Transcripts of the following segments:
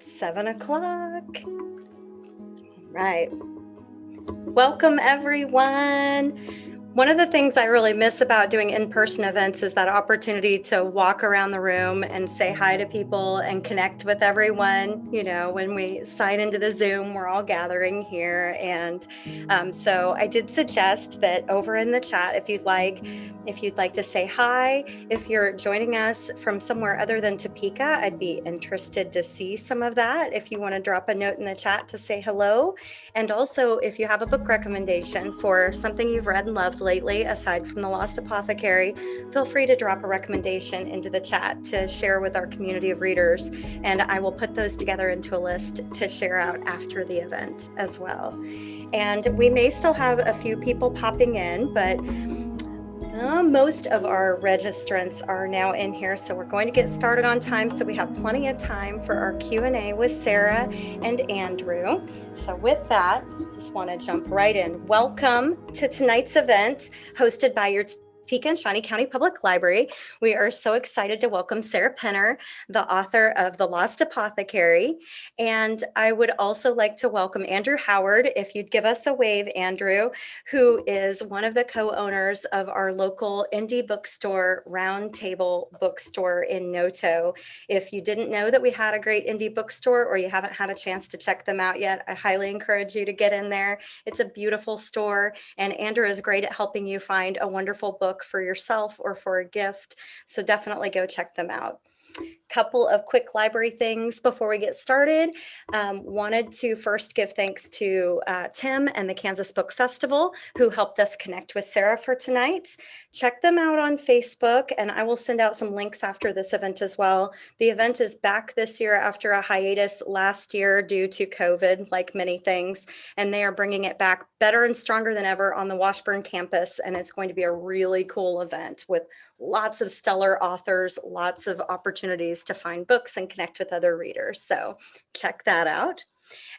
It's seven o'clock. Right. Welcome, everyone. One of the things I really miss about doing in-person events is that opportunity to walk around the room and say hi to people and connect with everyone. You know, when we sign into the Zoom, we're all gathering here. And um, so I did suggest that over in the chat, if you'd like, if you'd like to say hi, if you're joining us from somewhere other than Topeka, I'd be interested to see some of that. If you want to drop a note in the chat to say hello. And also, if you have a book recommendation for something you've read and loved lately, aside from The Lost Apothecary, feel free to drop a recommendation into the chat to share with our community of readers. And I will put those together into a list to share out after the event as well. And we may still have a few people popping in, but uh, most of our registrants are now in here, so we're going to get started on time. So we have plenty of time for our Q&A with Sarah and Andrew. So with that, just want to jump right in. Welcome to tonight's event hosted by your And Shawnee County Public Library. We are so excited to welcome Sarah Penner, the author of The Lost Apothecary. And I would also like to welcome Andrew Howard, if you'd give us a wave, Andrew, who is one of the co-owners of our local indie bookstore, Roundtable Bookstore in Noto. If you didn't know that we had a great indie bookstore or you haven't had a chance to check them out yet, I highly encourage you to get in there. It's a beautiful store and Andrew is great at helping you find a wonderful book book for yourself or for a gift. So definitely go check them out couple of quick library things before we get started. Um, wanted to first give thanks to uh, Tim and the Kansas Book Festival who helped us connect with Sarah for tonight. Check them out on Facebook and I will send out some links after this event as well. The event is back this year after a hiatus last year due to COVID, like many things, and they are bringing it back better and stronger than ever on the Washburn campus. And it's going to be a really cool event with lots of stellar authors, lots of opportunities to find books and connect with other readers. So check that out.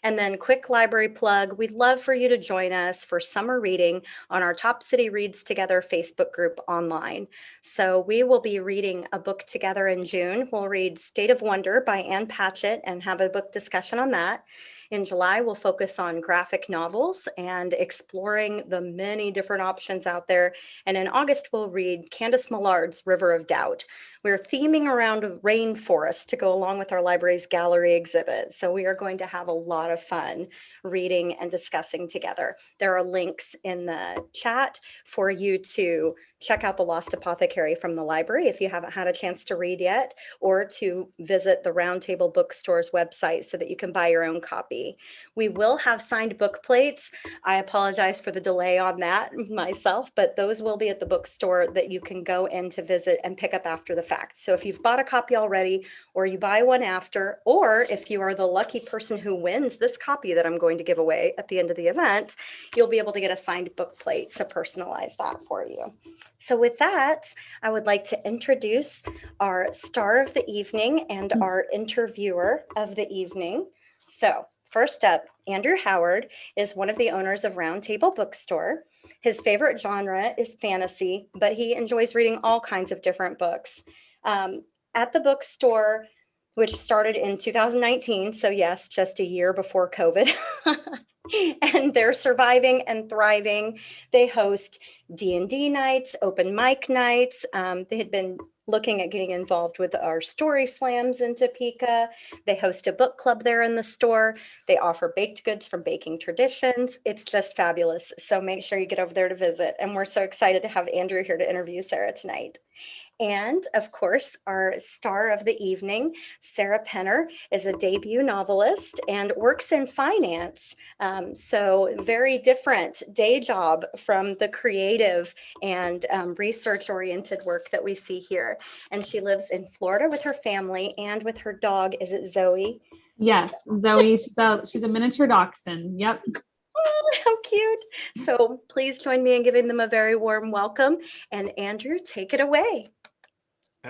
And then quick library plug, we'd love for you to join us for summer reading on our Top City Reads Together Facebook group online. So we will be reading a book together in June. We'll read State of Wonder by Ann Patchett and have a book discussion on that. In July, we'll focus on graphic novels and exploring the many different options out there. And in August, we'll read Candice Millard's River of Doubt. We're theming around rainforest to go along with our library's gallery exhibit. So we are going to have a lot of fun reading and discussing together. There are links in the chat for you to check out The Lost Apothecary from the library if you haven't had a chance to read yet, or to visit the Roundtable Bookstore's website so that you can buy your own copy. We will have signed book plates. I apologize for the delay on that myself, but those will be at the bookstore that you can go in to visit and pick up after the fact. So if you've bought a copy already, or you buy one after, or if you are the lucky person who wins this copy that I'm going to give away at the end of the event, you'll be able to get a signed book plate to personalize that for you. So with that, I would like to introduce our star of the evening and mm. our interviewer of the evening. So first up, Andrew Howard is one of the owners of Roundtable Bookstore. His favorite genre is fantasy, but he enjoys reading all kinds of different books. Um, at the bookstore, which started in 2019, so yes, just a year before COVID, and they're surviving and thriving. They host D&D nights, open mic nights. Um, they had been looking at getting involved with our story slams in Topeka. They host a book club there in the store. They offer baked goods from Baking Traditions. It's just fabulous. So make sure you get over there to visit. And we're so excited to have Andrew here to interview Sarah tonight. And of course, our star of the evening, Sarah Penner, is a debut novelist and works in finance. Um, so very different day job from the creative and um, research oriented work that we see here. And she lives in Florida with her family and with her dog. Is it Zoe? Yes, Zoe. She's a, she's a miniature dachshund. Yep. Oh, how cute. So please join me in giving them a very warm welcome. And Andrew, take it away.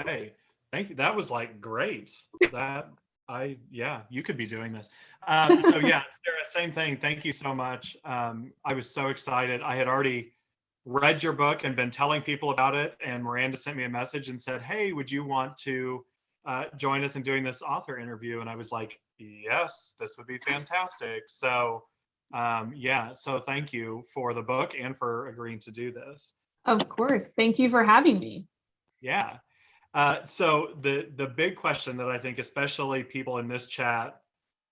Hey, thank you. That was like great. That I, yeah, you could be doing this. Um, so yeah, Sarah, same thing. Thank you so much. Um, I was so excited. I had already read your book and been telling people about it. And Miranda sent me a message and said, hey, would you want to uh, join us in doing this author interview? And I was like, yes, this would be fantastic. So, um, yeah, so thank you for the book and for agreeing to do this. Of course. Thank you for having me. Yeah. Uh, so the the big question that I think especially people in this chat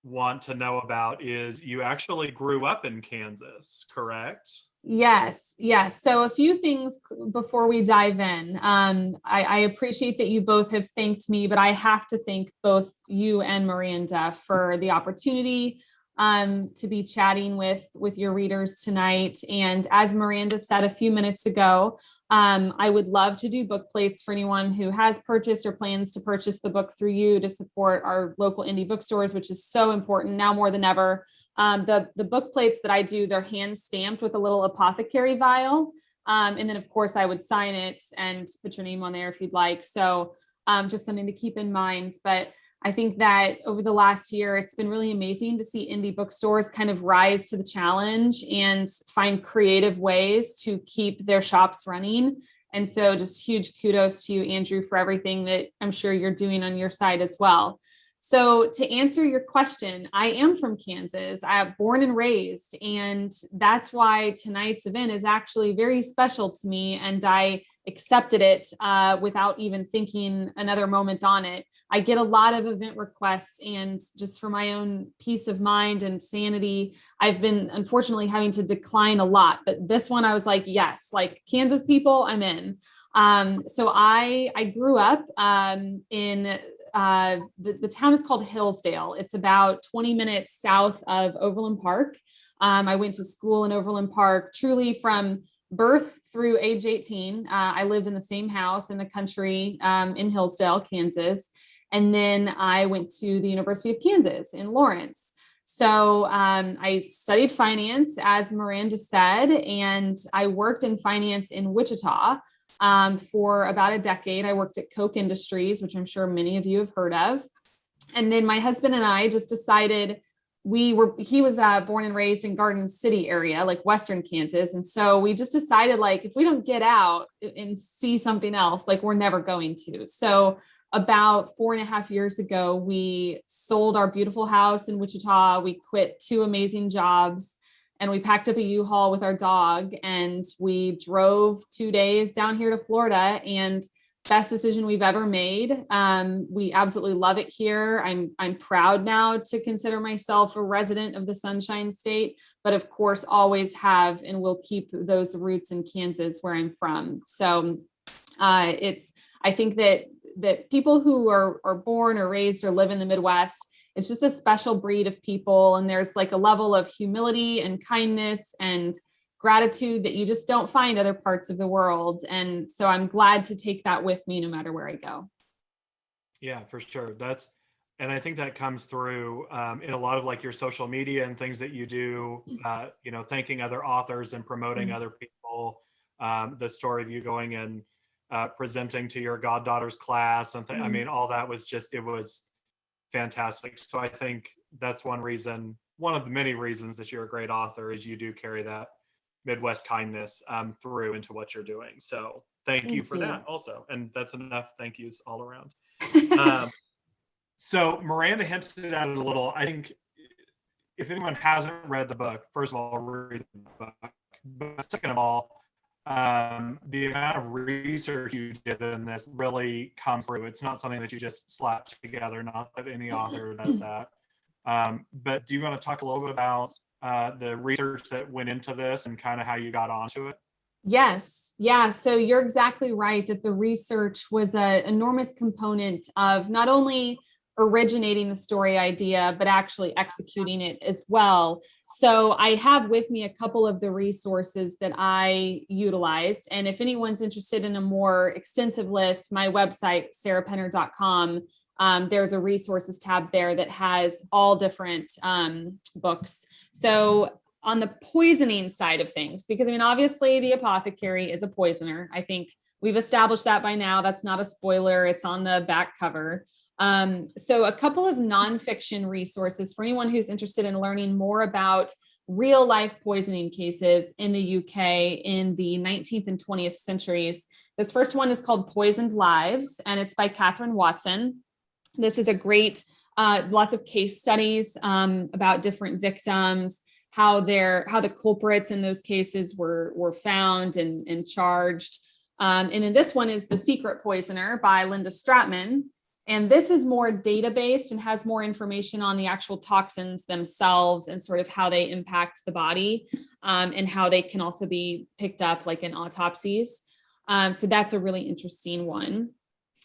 want to know about is you actually grew up in Kansas, correct? Yes, yes. So a few things before we dive in. Um, I, I, appreciate that you both have thanked me, but I have to thank both you and Miranda for the opportunity um, to be chatting with, with your readers tonight. And as Miranda said a few minutes ago, um, I would love to do book plates for anyone who has purchased or plans to purchase the book through you to support our local indie bookstores, which is so important now more than ever. Um, the, the book plates that I do, they're hand stamped with a little apothecary vial. Um, and then of course I would sign it and put your name on there if you'd like. So um, just something to keep in mind. But I think that over the last year, it's been really amazing to see indie bookstores kind of rise to the challenge and find creative ways to keep their shops running. And so just huge kudos to you, Andrew, for everything that I'm sure you're doing on your side as well. So to answer your question, I am from Kansas. I'm born and raised, and that's why tonight's event is actually very special to me. And I accepted it uh, without even thinking another moment on it. I get a lot of event requests and just for my own peace of mind and sanity, I've been unfortunately having to decline a lot, but this one I was like, yes, like Kansas people, I'm in. Um, so I, I grew up um, in uh, the, the town is called Hillsdale. It's about 20 minutes south of Overland Park. Um, I went to school in Overland Park, truly from birth through age 18. Uh, I lived in the same house in the country um, in Hillsdale, Kansas. And then I went to the University of Kansas in Lawrence. So um, I studied finance, as Miranda said, and I worked in finance in Wichita um, for about a decade. I worked at Koch Industries, which I'm sure many of you have heard of. And then my husband and I just decided we were, he was uh, born and raised in Garden City area, like Western Kansas. And so we just decided like, if we don't get out and see something else, like we're never going to. So about four and a half years ago, we sold our beautiful house in Wichita. We quit two amazing jobs and we packed up a U-Haul with our dog and we drove two days down here to Florida and best decision we've ever made. Um, we absolutely love it here. I'm, I'm proud now to consider myself a resident of the Sunshine State, but of course always have and will keep those roots in Kansas where I'm from. So uh, it's, I think that that people who are, are born or raised or live in the Midwest it's just a special breed of people. And there's like a level of humility and kindness and gratitude that you just don't find other parts of the world. And so I'm glad to take that with me no matter where I go. Yeah, for sure. That's, and I think that comes through um, in a lot of like your social media and things that you do, uh, you know, thanking other authors and promoting mm -hmm. other people. Um, the story of you going and uh, presenting to your goddaughter's class and mm -hmm. I mm-hmm. mean, all that was just, it was fantastic. So I think that's one reason, one of the many reasons that you're a great author is you do carry that Midwest kindness um, through into what you're doing. So thank, thank you for you. that also. And that's enough thank yous all around. um, so Miranda hinted at it a little. I think if anyone hasn't read the book, first of all, read the book. But second of all, um, the amount of research you did in this really comes through. It's not something that you just slap together, not that any author does that. Um, but do you want to talk a little bit about uh, the research that went into this and kind of how you got onto it? Yes, yeah. So you're exactly right that the research was an enormous component of not only originating the story idea, but actually executing it as well. So I have with me a couple of the resources that I utilized. And if anyone's interested in a more extensive list, my website, sarahpenner.com, um, there's a resources tab there that has all different um, books. So on the poisoning side of things, because I mean, obviously the apothecary is a poisoner. I think we've established that by now. That's not a spoiler. It's on the back cover. Um, so a couple of nonfiction resources for anyone who's interested in learning more about real life poisoning cases in the UK in the 19th and 20th centuries. This first one is called Poisoned Lives, and it's by Katherine Watson. This is a great uh, lots of case studies um, about different victims, how their how the culprits in those cases were were found and, and charged. Um, and then this one is The Secret Poisoner by Linda Stratmann. And this is more data based and has more information on the actual toxins themselves and sort of how they impact the body um, and how they can also be picked up like in autopsies. Um, so that's a really interesting one.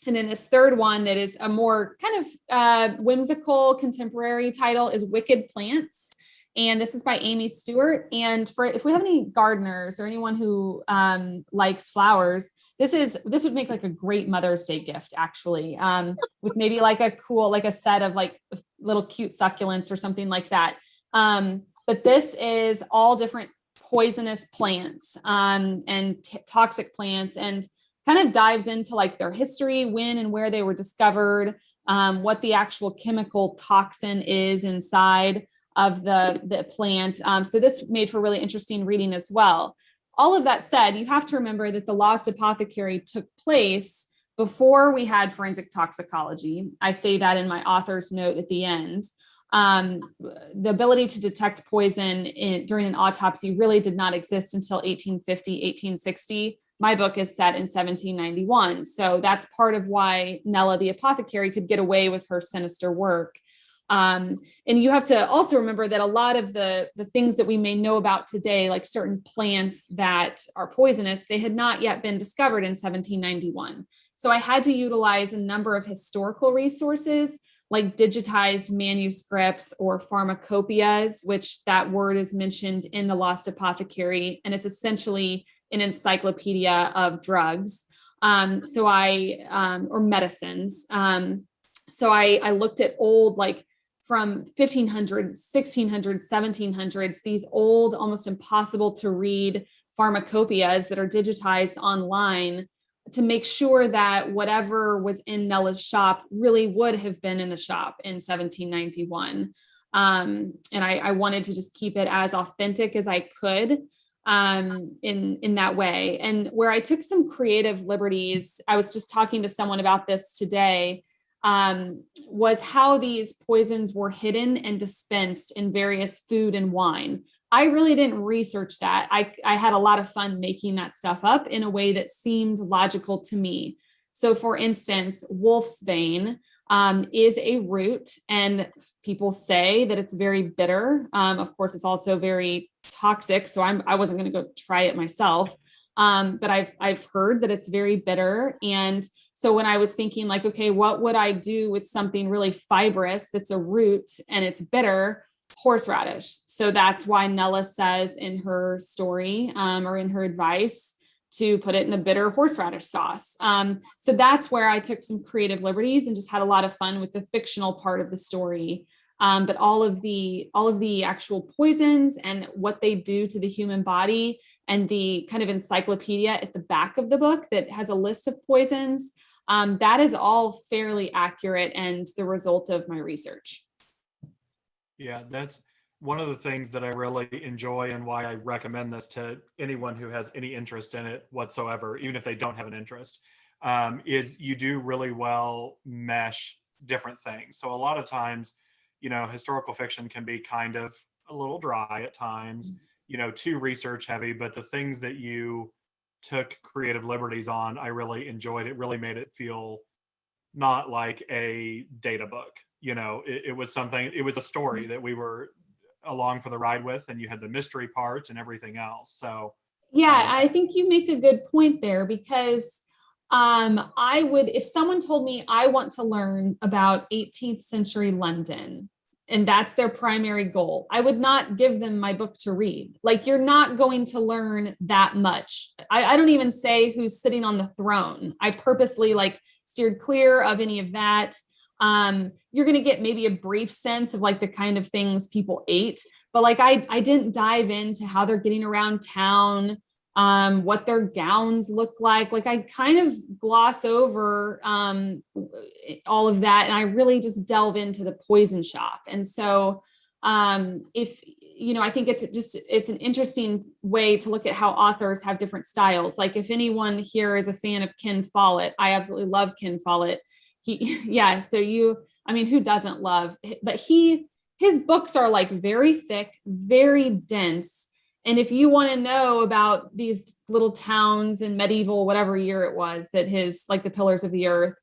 And then this third one that is a more kind of uh, whimsical contemporary title is Wicked Plants. And this is by Amy Stewart. And for if we have any gardeners or anyone who um, likes flowers, this is this would make like a great Mother's Day gift, actually, um, with maybe like a cool, like a set of like little cute succulents or something like that. Um, but this is all different poisonous plants um, and toxic plants and kind of dives into like their history, when and where they were discovered, um, what the actual chemical toxin is inside of the, the plant. Um, so this made for really interesting reading as well. All of that said, you have to remember that the Lost Apothecary took place before we had forensic toxicology. I say that in my author's note at the end. Um, the ability to detect poison in, during an autopsy really did not exist until 1850, 1860. My book is set in 1791. So that's part of why Nella the apothecary could get away with her sinister work um, and you have to also remember that a lot of the, the things that we may know about today, like certain plants that are poisonous, they had not yet been discovered in 1791. So I had to utilize a number of historical resources like digitized manuscripts or pharmacopoeias, which that word is mentioned in the Lost Apothecary, and it's essentially an encyclopedia of drugs. Um, so I, um, or medicines. Um, so I, I looked at old like from 1500s, 1600s, 1700s, these old, almost impossible to read pharmacopoeias that are digitized online to make sure that whatever was in Nella's shop really would have been in the shop in 1791. Um, and I, I, wanted to just keep it as authentic as I could um, in, in that way. And where I took some creative liberties, I was just talking to someone about this today, um, was how these poisons were hidden and dispensed in various food and wine. I really didn't research that. I, I had a lot of fun making that stuff up in a way that seemed logical to me. So for instance, wolf's wolfsbane um, is a root and people say that it's very bitter. Um, of course, it's also very toxic. So I'm, I wasn't gonna go try it myself. Um, but I've, I've heard that it's very bitter and so when I was thinking like, okay, what would I do with something really fibrous that's a root and it's bitter? Horseradish. So that's why Nella says in her story um, or in her advice to put it in a bitter horseradish sauce. Um, so that's where I took some creative liberties and just had a lot of fun with the fictional part of the story. Um, but all of the all of the actual poisons and what they do to the human body and the kind of encyclopedia at the back of the book that has a list of poisons um, that is all fairly accurate and the result of my research. Yeah, that's one of the things that I really enjoy and why I recommend this to anyone who has any interest in it whatsoever, even if they don't have an interest, um, is you do really well mesh different things. So a lot of times, you know, historical fiction can be kind of a little dry at times, mm-hmm. you know, too research heavy, but the things that you took creative liberties on, I really enjoyed it. Really made it feel not like a data book. You know, it, it was something. It was a story that we were along for the ride with, and you had the mystery parts and everything else. So, yeah, um, I think you make a good point there because um, I would, if someone told me I want to learn about 18th century London, and that's their primary goal. I would not give them my book to read. Like you're not going to learn that much. I, I, don't even say who's sitting on the throne. I purposely like steered clear of any of that. Um, you're going to get maybe a brief sense of like the kind of things people ate, but like I, I didn't dive into how they're getting around town, um, what their gowns look like. Like I kind of gloss over um, all of that and I really just delve into the poison shop. And so um, if, you know, I think it's just, it's an interesting way to look at how authors have different styles. Like if anyone here is a fan of Ken Follett, I absolutely love Ken Follett. he, yeah, so you, I mean, who doesn't love, but he, his books are like very thick, very dense. And if you want to know about these little towns in medieval, whatever year it was that his, like the pillars of the earth,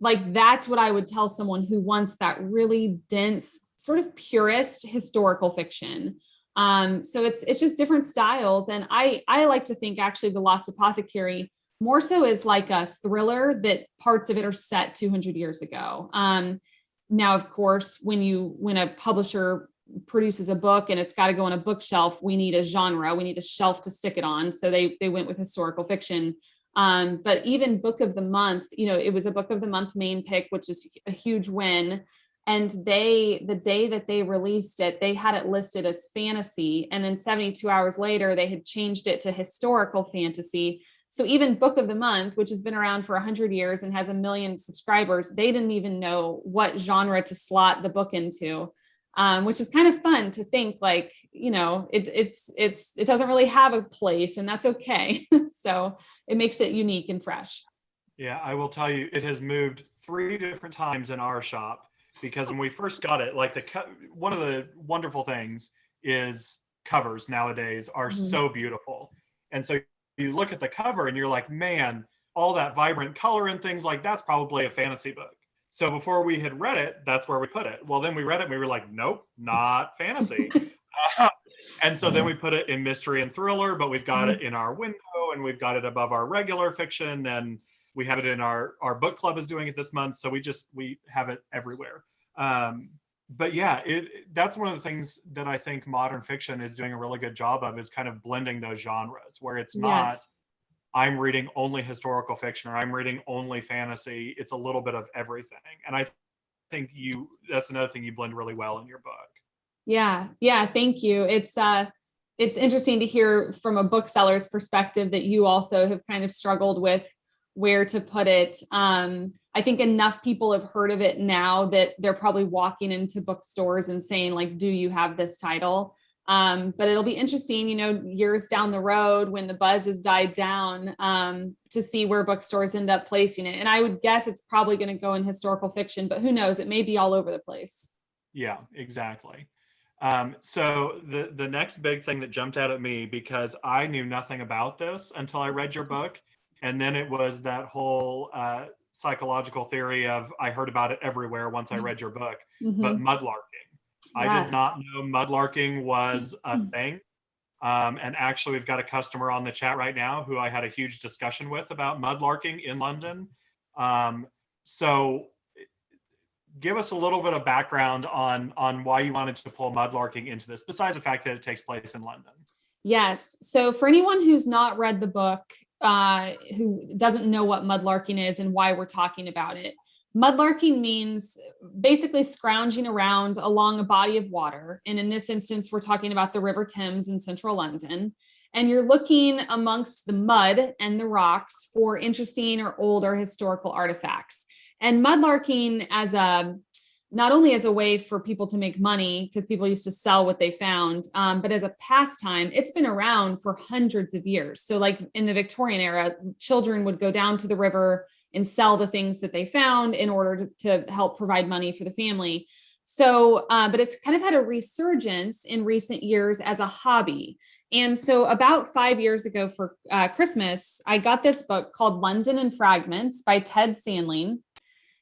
like that's what I would tell someone who wants that really dense, sort of purist historical fiction. Um, so it's it's just different styles. And I I like to think actually the Lost Apothecary more so is like a thriller that parts of it are set 200 years ago. Um, now, of course, when you when a publisher produces a book and it's got to go on a bookshelf, we need a genre, we need a shelf to stick it on. So they they went with historical fiction. Um, but even book of the month, you know, it was a book of the month main pick, which is a huge win. And they, the day that they released it, they had it listed as fantasy. And then 72 hours later, they had changed it to historical fantasy. So even book of the month, which has been around for 100 years and has a million subscribers, they didn't even know what genre to slot the book into, um, which is kind of fun to think like, you know, it, it's, it's, it doesn't really have a place and that's okay. so it makes it unique and fresh. Yeah, I will tell you, it has moved three different times in our shop because when we first got it, like the one of the wonderful things is covers nowadays are mm -hmm. so beautiful. And so you look at the cover and you're like, man, all that vibrant color and things like that's probably a fantasy book. So before we had read it, that's where we put it. Well, then we read it and we were like, nope, not fantasy. uh, and so then we put it in mystery and thriller, but we've got it in our window and we've got it above our regular fiction and we have it in our, our book club is doing it this month. So we just, we have it everywhere. Um, but yeah, it that's one of the things that I think modern fiction is doing a really good job of is kind of blending those genres where it's not yes. I'm reading only historical fiction or I'm reading only fantasy. It's a little bit of everything. And I think you that's another thing you blend really well in your book. Yeah. Yeah, thank you. It's uh it's interesting to hear from a bookseller's perspective that you also have kind of struggled with where to put it. Um, I think enough people have heard of it now that they're probably walking into bookstores and saying like, do you have this title? Um, but it'll be interesting, you know, years down the road when the buzz has died down um, to see where bookstores end up placing it. And I would guess it's probably going to go in historical fiction, but who knows, it may be all over the place. Yeah, exactly. Um, so the, the next big thing that jumped out at me because I knew nothing about this until I read your book and then it was that whole uh, psychological theory of I heard about it everywhere once I mm-hmm. read your book, mm-hmm. but mudlarking. Yes. I did not know mudlarking was a mm-hmm. thing. Um, and actually, we've got a customer on the chat right now who I had a huge discussion with about mudlarking in London. Um, so give us a little bit of background on on why you wanted to pull mudlarking into this, besides the fact that it takes place in London. Yes. So for anyone who's not read the book, uh, who doesn't know what mudlarking is and why we're talking about it. Mudlarking means basically scrounging around along a body of water. And in this instance, we're talking about the River Thames in central London. And you're looking amongst the mud and the rocks for interesting or older historical artifacts. And mudlarking as a not only as a way for people to make money because people used to sell what they found, um, but as a pastime, it's been around for hundreds of years. So like in the Victorian era, children would go down to the river and sell the things that they found in order to, to help provide money for the family. So, uh, but it's kind of had a resurgence in recent years as a hobby. And so about five years ago for uh, Christmas, I got this book called London in Fragments by Ted Sandling.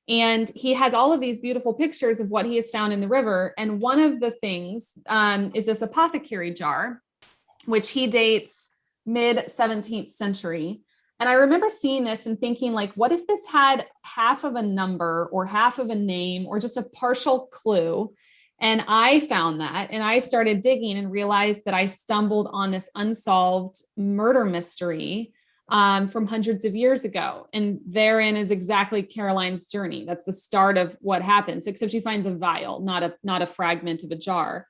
And he has all of these beautiful pictures of what he has found in the river. And one of the things um, is this apothecary jar, which he dates mid 17th century. And I remember seeing this and thinking like, what if this had half of a number or half of a name or just a partial clue? And I found that and I started digging and realized that I stumbled on this unsolved murder mystery um, from hundreds of years ago. And therein is exactly Caroline's journey. That's the start of what happens, except she finds a vial, not a, not a fragment of a jar.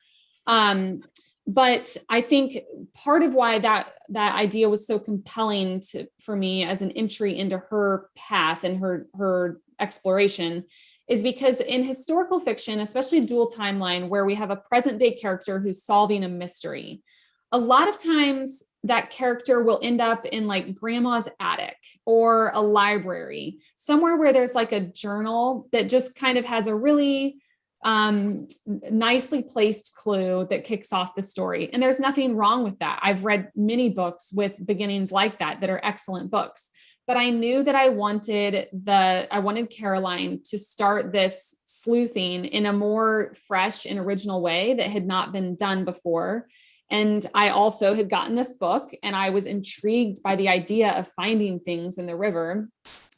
Um, but I think part of why that that idea was so compelling to, for me as an entry into her path and her her exploration is because in historical fiction, especially dual timeline, where we have a present day character who's solving a mystery, a lot of times that character will end up in like grandma's attic or a library, somewhere where there's like a journal that just kind of has a really um, nicely placed clue that kicks off the story. And there's nothing wrong with that. I've read many books with beginnings like that that are excellent books. But I knew that I wanted the I wanted Caroline to start this sleuthing in a more fresh and original way that had not been done before. And I also had gotten this book and I was intrigued by the idea of finding things in the river.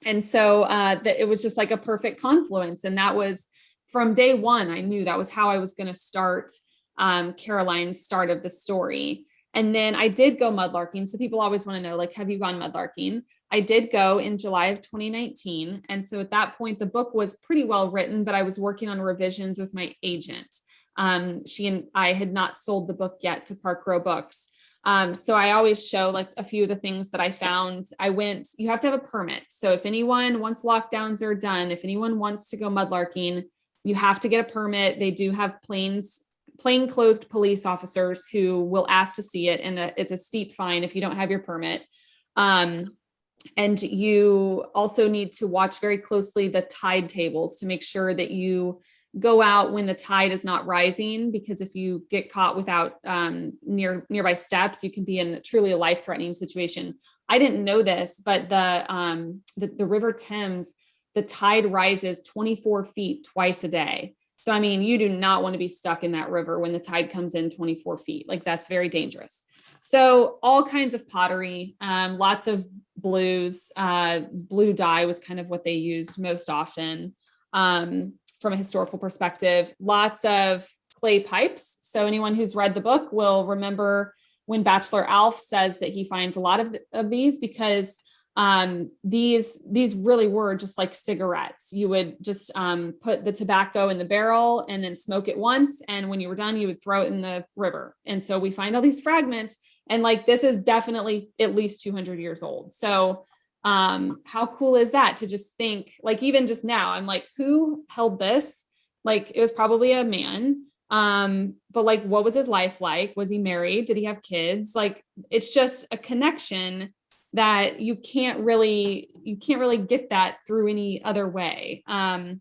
And so uh, that it was just like a perfect confluence. And that was from day one, I knew that was how I was going to start um, Caroline's start of the story. And then I did go mudlarking. So people always want to know, like, have you gone mudlarking? I did go in July of 2019. And so at that point, the book was pretty well written, but I was working on revisions with my agent. Um, she and I had not sold the book yet to Park Row Books. Um, so I always show like a few of the things that I found. I went, you have to have a permit. So if anyone, once lockdowns are done, if anyone wants to go mudlarking, you have to get a permit. They do have planes, plain clothed police officers who will ask to see it. And it's a steep fine if you don't have your permit. Um, and you also need to watch very closely the tide tables to make sure that you go out when the tide is not rising, because if you get caught without um, near nearby steps, you can be in truly a life threatening situation. I didn't know this, but the, um, the, the River Thames the tide rises 24 feet twice a day. So, I mean, you do not want to be stuck in that river when the tide comes in 24 feet. Like that's very dangerous. So all kinds of pottery, um, lots of blues, uh, blue dye was kind of what they used most often um, from a historical perspective, lots of clay pipes. So anyone who's read the book will remember when Bachelor Alf says that he finds a lot of, of these because um, these these really were just like cigarettes. You would just um, put the tobacco in the barrel and then smoke it once. And when you were done, you would throw it in the river. And so we find all these fragments and like, this is definitely at least 200 years old. So um, how cool is that to just think like, even just now, I'm like, who held this? Like it was probably a man. Um, but like, what was his life like? Was he married? Did he have kids? Like, it's just a connection that you can't really you can't really get that through any other way. Um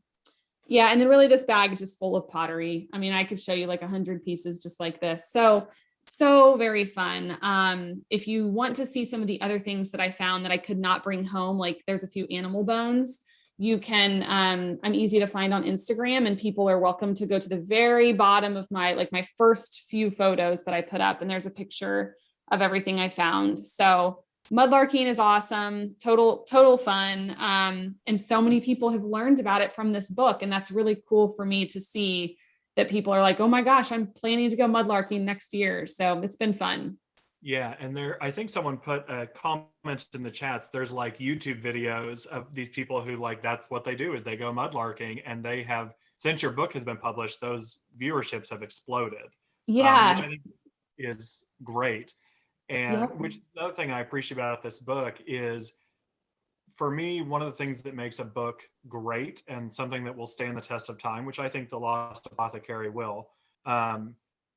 yeah and then really this bag is just full of pottery. I mean i could show you like a hundred pieces just like this. So so very fun. Um if you want to see some of the other things that i found that i could not bring home like there's a few animal bones you can um i'm easy to find on instagram and people are welcome to go to the very bottom of my like my first few photos that i put up and there's a picture of everything i found. So mudlarking is awesome. Total total fun. Um, and so many people have learned about it from this book and that's really cool for me to see that people are like oh my gosh i'm planning to go mudlarking next year. So it's been fun. Yeah and there i think someone put a comment in the chats there's like youtube videos of these people who like that's what they do is they go mudlarking and they have since your book has been published those viewerships have exploded yeah um, which i think is great and Yep. which another thing I appreciate about this book is for me, one of the things that makes a book great and something that will stand the test of time, which I think The Lost Apothecary will, um,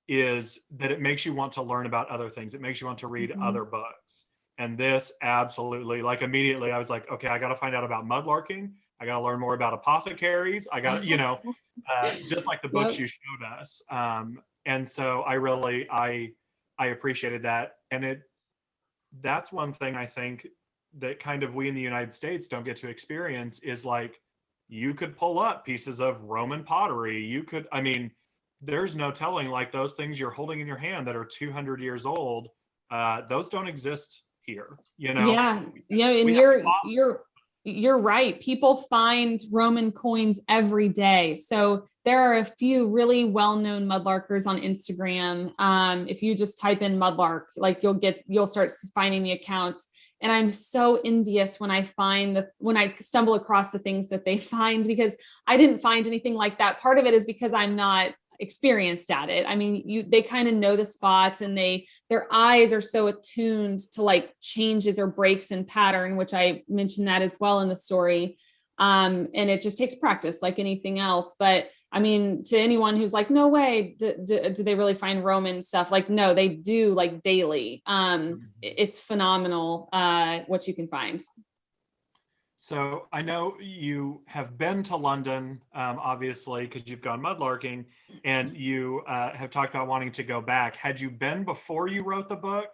is that it makes you want to learn about other things. It makes you want to read Mhm. other books. And this absolutely, like immediately, I was like, okay, I got to find out about mudlarking. I got to learn more about apothecaries. I got, you know, uh, just like the books Yep. you showed us. Um, and so I really, I, I appreciated that. And it, that's one thing I think that kind of we in the United States don't get to experience is like, you could pull up pieces of Roman pottery. You could, I mean, there's no telling like those things you're holding in your hand that are 200 years old. Uh, those don't exist here, you know? yeah yeah and you're you're you're right. People find roman coins every day. So there are a few really well-known mudlarkers on instagram. Um, if you just type in mudlark like you'll get you'll start finding the accounts. And i'm so envious when i find the when i stumble across the things that they find because i didn't find anything like that. Part of it is because i'm not experienced at it i mean you they kind of know the spots and they their eyes are so attuned to like changes or breaks in pattern which i mentioned that as well in the story um and it just takes practice like anything else but I mean, to anyone who's like, no way, do, do, do they really find Roman stuff? Like, no, they do like daily. Um, it's phenomenal uh, what you can find. So I know you have been to London, um, obviously, because you've gone mudlarking, and you uh, have talked about wanting to go back. Had you been before you wrote the book?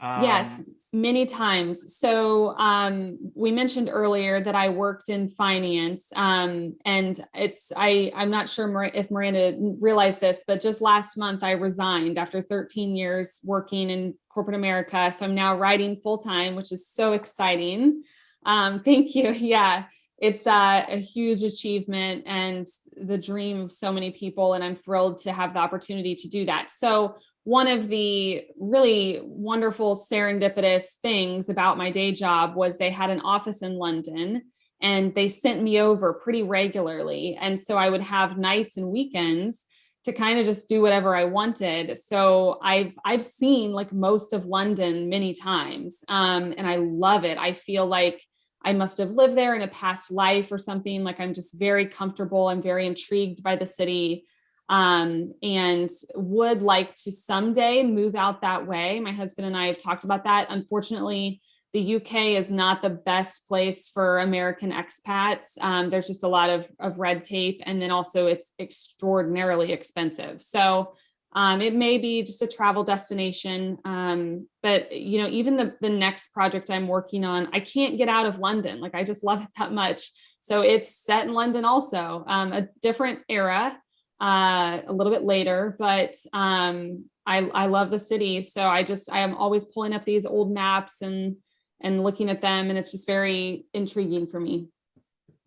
Yes, Um, many times. So um, we mentioned earlier that I worked in finance, um, and it's I I'm not sure if Miranda realized this, but just last month I resigned after 13 years working in corporate America. So I'm now writing full time, which is so exciting. Um, thank you. Yeah, it's uh, a huge achievement and the dream of so many people, and I'm thrilled to have the opportunity to do that. So one of the really wonderful serendipitous things about my day job was they had an office in London and they sent me over pretty regularly. And so I would have nights and weekends to kind of just do whatever I wanted. So I've I've seen like most of London many times. Um, and I love it. I feel like I must have lived there in a past life or something. Like I'm just very comfortable. I'm very intrigued by the city um, and would like to someday move out that way. My husband and I have talked about that. Unfortunately, the UK is not the best place for American expats. Um, there's just a lot of, of red tape, and then also it's extraordinarily expensive. So um, it may be just a travel destination, um, but you know, even the the next project I'm working on, I can't get out of London. Like I just love it that much. So it's set in London, also um, a different era uh, a little bit later, but um, I, I love the city. So I just, I am always pulling up these old maps and, and looking at them and it's just very intriguing for me.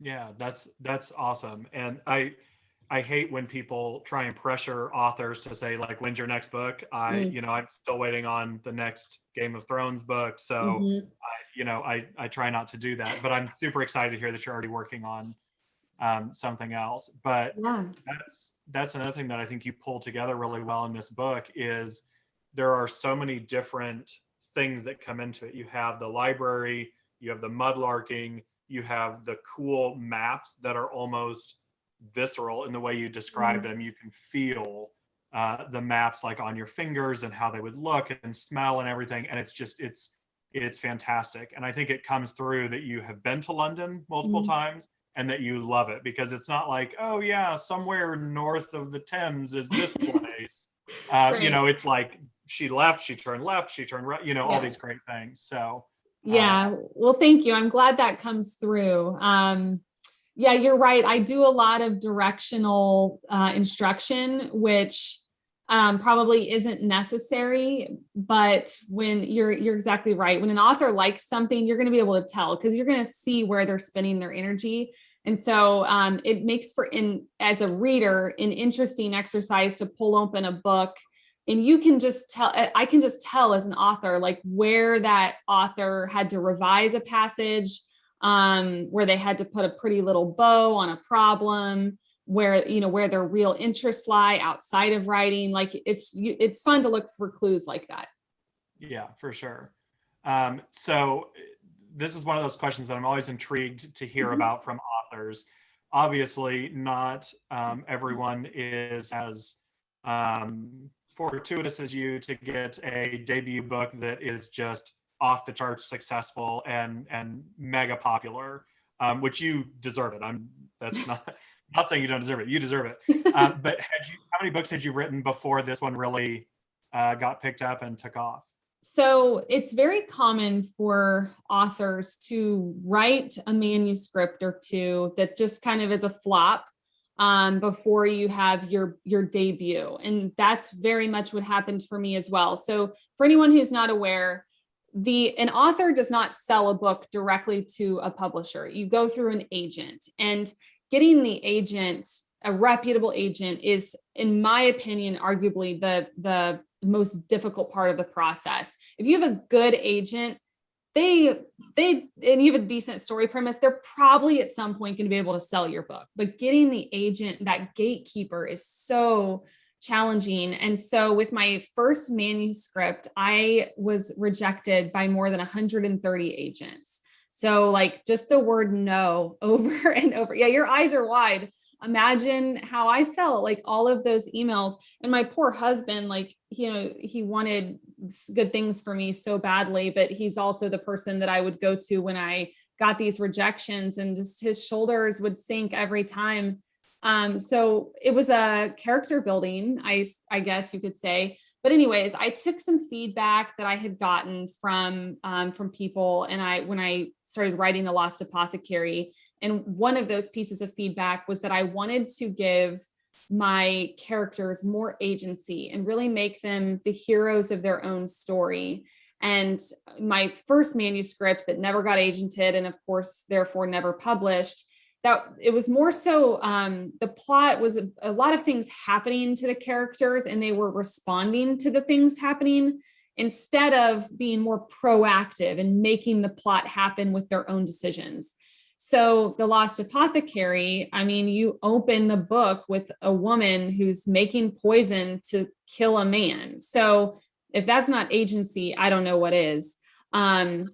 Yeah, that's that's awesome. And I I hate when people try and pressure authors to say like when's your next book? I Mm. you know, I'm still waiting on the next Game of Thrones book. So Mhm. you know, I I try not to do that, but I'm super excited to hear that you're already working on um, something else. But Yeah. that's that's another thing that I think you pull together really well in this book is there are so many different things that come into it. You have the library, you have the mudlarking, you have the cool maps that are almost visceral in the way you describe them. You can feel uh, the maps like on your fingers and how they would look and smell and everything. And it's just it's it's fantastic. And I think it comes through that you have been to London multiple Mhm. times and that you love it because it's not like oh yeah somewhere north of the thames is this place uh, you know it's like she left she turned left she turned right you know all these great things so Yeah, well, thank you. I'm glad that comes through. Um, yeah, you're right. I do a lot of directional uh, instruction, which um, probably isn't necessary. But when you're you're exactly right. When an author likes something, you're going to be able to tell because you're going to see where they're spending their energy. And so um, it makes for in as a reader an interesting exercise to pull open a book and you can just tell i can just tell as an author like where that author had to revise a passage um where they had to put a pretty little bow on a problem where you know where their real interests lie outside of writing. Like it's you- it's fun to look for clues like that. Yeah for sure. Um, so this is one of those questions that i'm always intrigued to hear Mhm. about from authors. Obviously not um, everyone is as um, fortuitous as you to get a debut book that is just off the charts successful and and mega popular um, which you deserve it. I'm that's not not saying you don't deserve it. You deserve it. Uh, but had you how many books had you written before this one really uh, got picked up and took off? So it's very common for authors to write a manuscript or two that just kind of is a flop um, before you have your your debut, and that's very much what happened for me as well. So for anyone who's not aware, the an author does not sell a book directly to a publisher. You go through an agent, and getting the agent a reputable agent is in my opinion arguably the the most difficult part of the process if you have a good agent they they and you have a decent story premise they're probably at some point going to be able to sell your book but getting the agent that gatekeeper is so challenging. And so with my first manuscript i was rejected by more than 130 agents. So like just the word no over and over. Yeah your eyes are wide. Imagine how I felt like all of those emails. And my poor husband, like, you know, he wanted good things for me so badly, but he's also the person that I would go to when I got these rejections and just his shoulders would sink every time. Um, so it was a character building, I, I guess you could say. But anyways, I took some feedback that I had gotten from um, from people, and I when I started writing the Lost Apothecary, and one of those pieces of feedback was that I wanted to give my characters more agency and really make them the heroes of their own story. And my first manuscript that never got agented and of course therefore never published, that it was more so um, the plot was a, a lot of things happening to the characters and they were responding to the things happening instead of being more proactive and making the plot happen with their own decisions. So the Lost Apothecary, I mean, you open the book with a woman who's making poison to kill a man. So if that's not agency, I don't know what is. Um,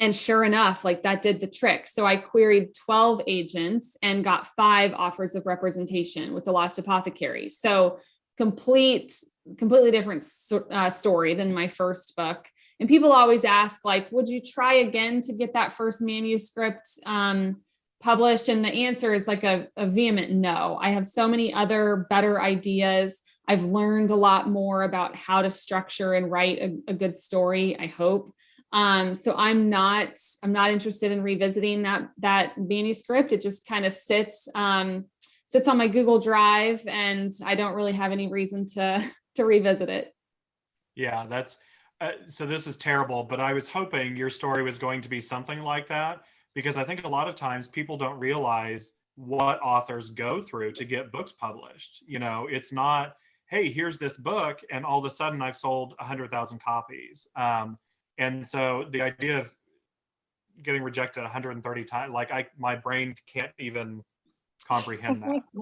and sure enough, like that did the trick. So I queried 12 agents and got five offers of representation with the Lost Apothecary. So complete, completely different uh, story than my first book. And people always ask, like, would you try again to get that first manuscript um, published? And the answer is like a, a vehement no. I have so many other better ideas. I've learned a lot more about how to structure and write a, a good story, I hope. Um, so I'm not, I'm not interested in revisiting that, that manuscript. It just kind of sits, um, sits on my Google Drive and I don't really have any reason to, to revisit it. Yeah, that's, uh, so this is terrible, but I was hoping your story was going to be something like that because I think a lot of times people don't realize what authors go through to get books published. You know, it's not, hey, here's this book, and all of a sudden I've sold a 100,000 copies. Um, and so the idea of getting rejected 130 times, like I, my brain can't even comprehend that.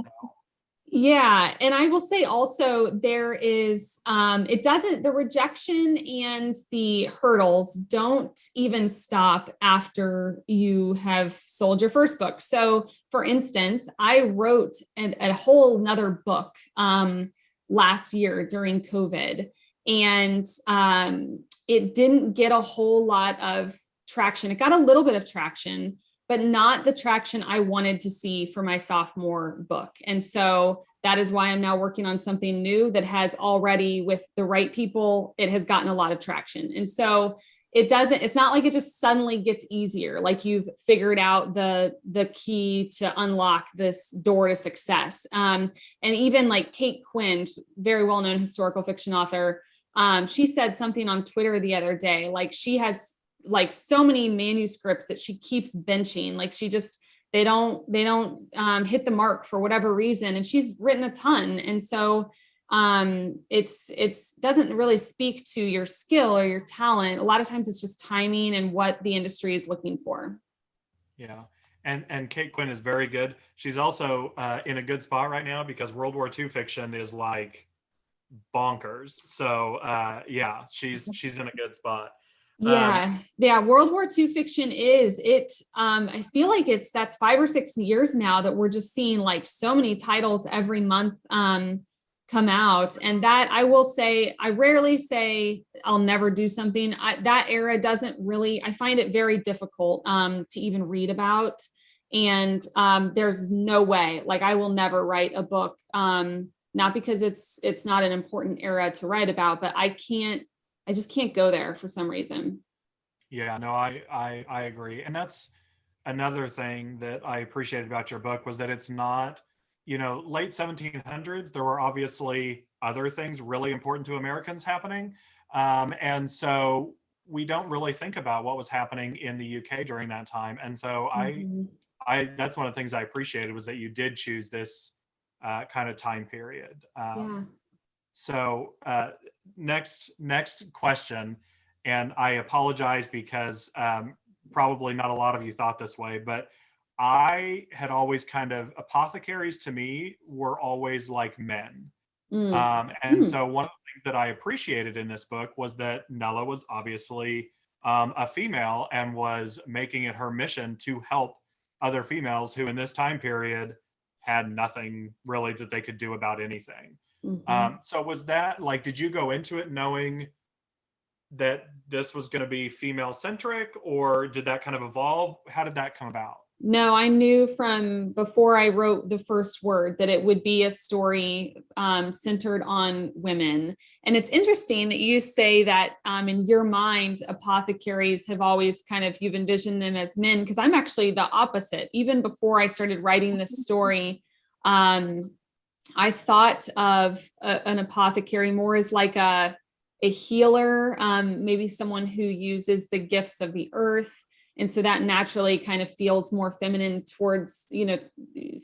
Yeah, and I will say also there is um it doesn't the rejection and the hurdles don't even stop after you have sold your first book. So for instance, I wrote an, a whole nother book um last year during COVID and um it didn't get a whole lot of traction. It got a little bit of traction, but not the traction I wanted to see for my sophomore book. And so that is why I'm now working on something new that has already, with the right people, it has gotten a lot of traction. And so it doesn't, it's not like it just suddenly gets easier, like you've figured out the, the key to unlock this door to success. Um, and even like Kate Quinn, very well-known historical fiction author, um, she said something on Twitter the other day, like she has like so many manuscripts that she keeps benching like she just they don't they don't um, hit the mark for whatever reason and she's written a ton and so um it's it's doesn't really speak to your skill or your talent a lot of times it's just timing and what the industry is looking for Yeah, and and Kate Quinn is very good. She's also uh, in a good spot right now because World War II fiction is like bonkers. So uh, yeah, she's she's in a good spot. yeah yeah world war ii fiction is it um i feel like it's that's five or six years now that we're just seeing like so many titles every month um come out and that i will say i rarely say i'll never do something I, that era doesn't really i find it very difficult um to even read about and um there's no way like i will never write a book um not because it's it's not an important era to write about but i can't I just can't go there for some reason. Yeah, no, I I I agree, and that's another thing that I appreciated about your book was that it's not, you know, late 1700s. There were obviously other things really important to Americans happening, um, and so we don't really think about what was happening in the UK during that time. And so I Mhm. I that's one of the things I appreciated was that you did choose this uh, kind of time period. Um, yeah. So uh, next next question, and I apologize because um, probably not a lot of you thought this way, but I had always kind of apothecaries to me were always like men. Mm. Um, and Hmm. so one of the things that I appreciated in this book was that Nella was obviously um, a female and was making it her mission to help other females who in this time period had nothing really that they could do about anything. Mhm. Um, so was that like, did you go into it knowing that this was going to be female centric or did that kind of evolve? How did that come about? No, I knew from before I wrote the first word that it would be a story um, centered on women. And it's interesting that you say that um, in your mind, apothecaries have always kind of, you've envisioned them as men, because I'm actually the opposite. Even before I started writing this story, um, I thought of a, an apothecary more as like a, a healer, um, maybe someone who uses the gifts of the earth and so that naturally kind of feels more feminine towards you know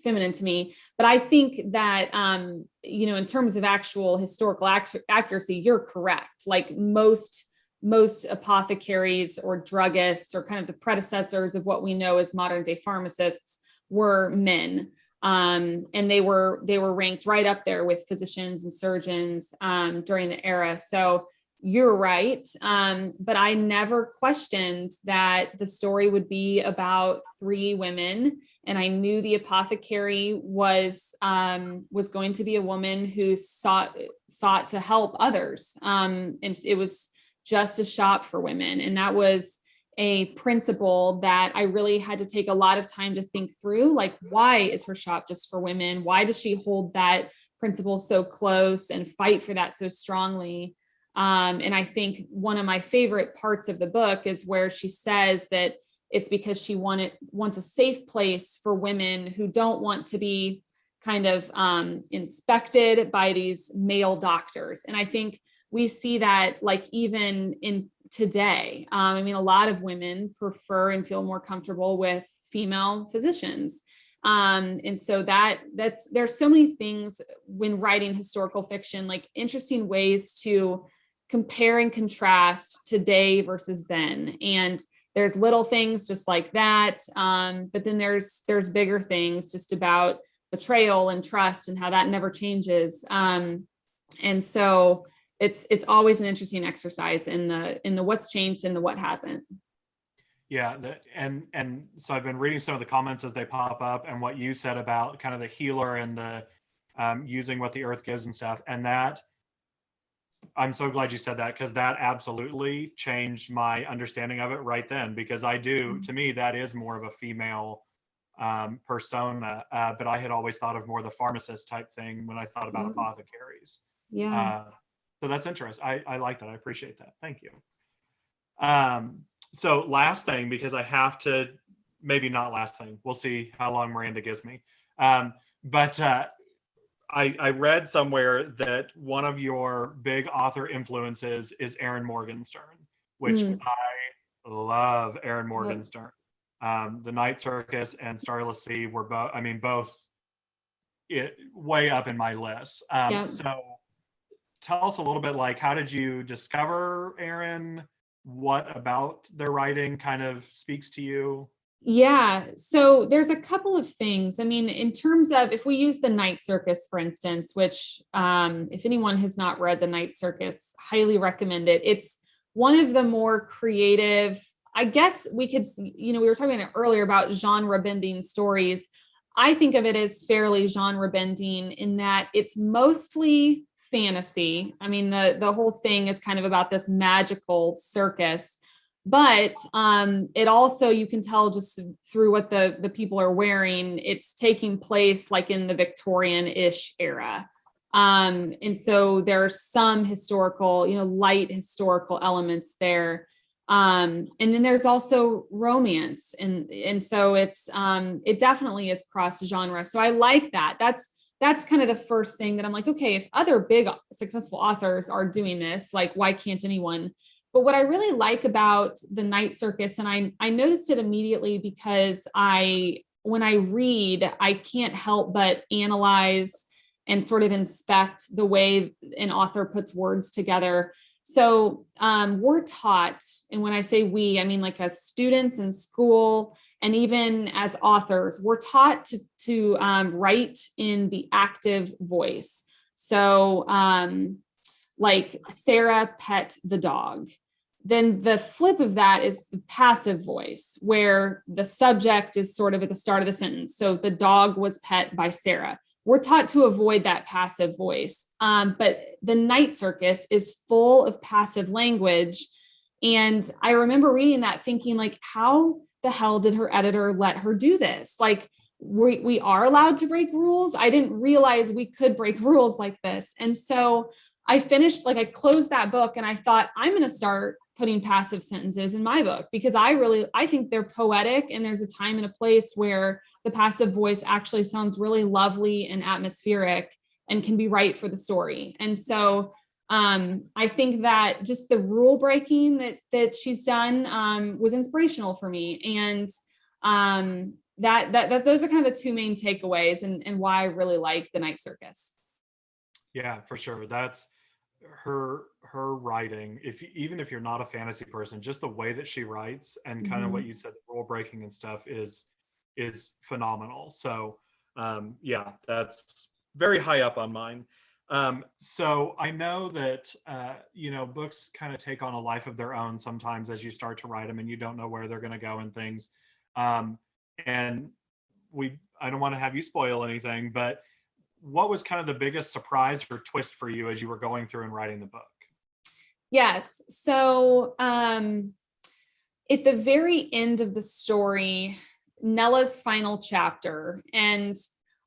feminine to me. But i think that um you know in terms of actual historical ac- accuracy you're correct. Like most most apothecaries or druggists or kind of the predecessors of what we know as modern day pharmacists were men. Um, and they were they were ranked right up there with physicians and surgeons um, during the era. So you're right. Um, but I never questioned that the story would be about three women. And I knew the apothecary was um, was going to be a woman who sought sought to help others. Um, and it was just a shop for women. And that was a principle that I really had to take a lot of time to think through. Like, why is her shop just for women? Why does she hold that principle so close and fight for that so strongly? Um, and I think one of my favorite parts of the book is where she says that it's because she wanted wants a safe place for women who don't want to be kind of um, inspected by these male doctors. And I think we see that like even in today, um, I mean, a lot of women prefer and feel more comfortable with female physicians. Um, and so that that's there's so many things when writing historical fiction, like interesting ways to compare and contrast today versus then. And there's little things just like that. Um, but then there's there's bigger things just about betrayal and trust and how that never changes. Um, and so it's it's always an interesting exercise in the in the what's changed and the what hasn't. Yeah, the, and and so I've been reading some of the comments as they pop up, and what you said about kind of the healer and the um, using what the earth gives and stuff, and that I'm so glad you said that because that absolutely changed my understanding of it right then. Because I do, Mhm. to me, that is more of a female um, persona, uh, but I had always thought of more the pharmacist type thing when I thought about Mhm. apothecaries. Yeah. Uh, so that's interesting. I, I like that. I appreciate that. Thank you. Um, so last thing, because I have to, maybe not last thing. We'll see how long Miranda gives me. Um, but uh, I, I read somewhere that one of your big author influences is Erin Morgenstern, which Mm. I love Erin Morgenstern. Um, the Night Circus and Starless Sea were both, I mean, both it, way up in my list. Um, Yeah. So tell us a little bit like, how did you discover Erin? What about their writing kind of speaks to you? Yeah, so there's a couple of things. I mean, in terms of if we use the Night Circus, for instance, which um, if anyone has not read the Night Circus, highly recommend it. It's one of the more creative, I guess we could, you know, we were talking earlier about genre bending stories. I think of it as fairly genre bending in that it's mostly fantasy. I mean, the the whole thing is kind of about this magical circus but um it also you can tell just through what the the people are wearing it's taking place like in the victorian-ish era. Um and so there are some historical you know light historical elements there. Um and then there's also romance and and so it's um it definitely is cross genre so i like that. That's that's kind of the first thing that i'm like okay if other big successful authors are doing this like why can't anyone but what I really like about the night circus, and I, I noticed it immediately because I, when I read, I can't help but analyze and sort of inspect the way an author puts words together. So um, we're taught, and when I say we, I mean like as students in school and even as authors, we're taught to, to um, write in the active voice. So um, like Sarah pet the dog. then the flip of that is the passive voice, where the subject is sort of at the start of the sentence. So the dog was pet by Sarah. We're taught to avoid that passive voice. Um, but the night circus is full of passive language. And I remember reading that thinking like, how the hell did her editor let her do this? Like, we, we are allowed to break rules. I didn't realize we could break rules like this. And so I finished, like I closed that book and I thought, I'm going to start putting passive sentences in my book because I really, I think they're poetic and there's a time and a place where the passive voice actually sounds really lovely and atmospheric and can be right for the story. And so um, I think that just the rule breaking that that she's done um, was inspirational for me. And um, that, that, that those are kind of the two main takeaways and, and why I really like the night circus. Yeah, for sure. That's her her writing. If even if you're not a fantasy person, just the way that she writes and kind of what you said, the rule breaking and stuff is is phenomenal. So um, yeah, that's very high up on mine. Um, so I know that uh, you know books kind of take on a life of their own sometimes as you start to write them, and you don't know where they're going to go and things. Um, and we, I don't want to have you spoil anything, but what was kind of the biggest surprise or twist for you as you were going through and writing the book? Yes. So um, at the very end of the story, Nella's final chapter, and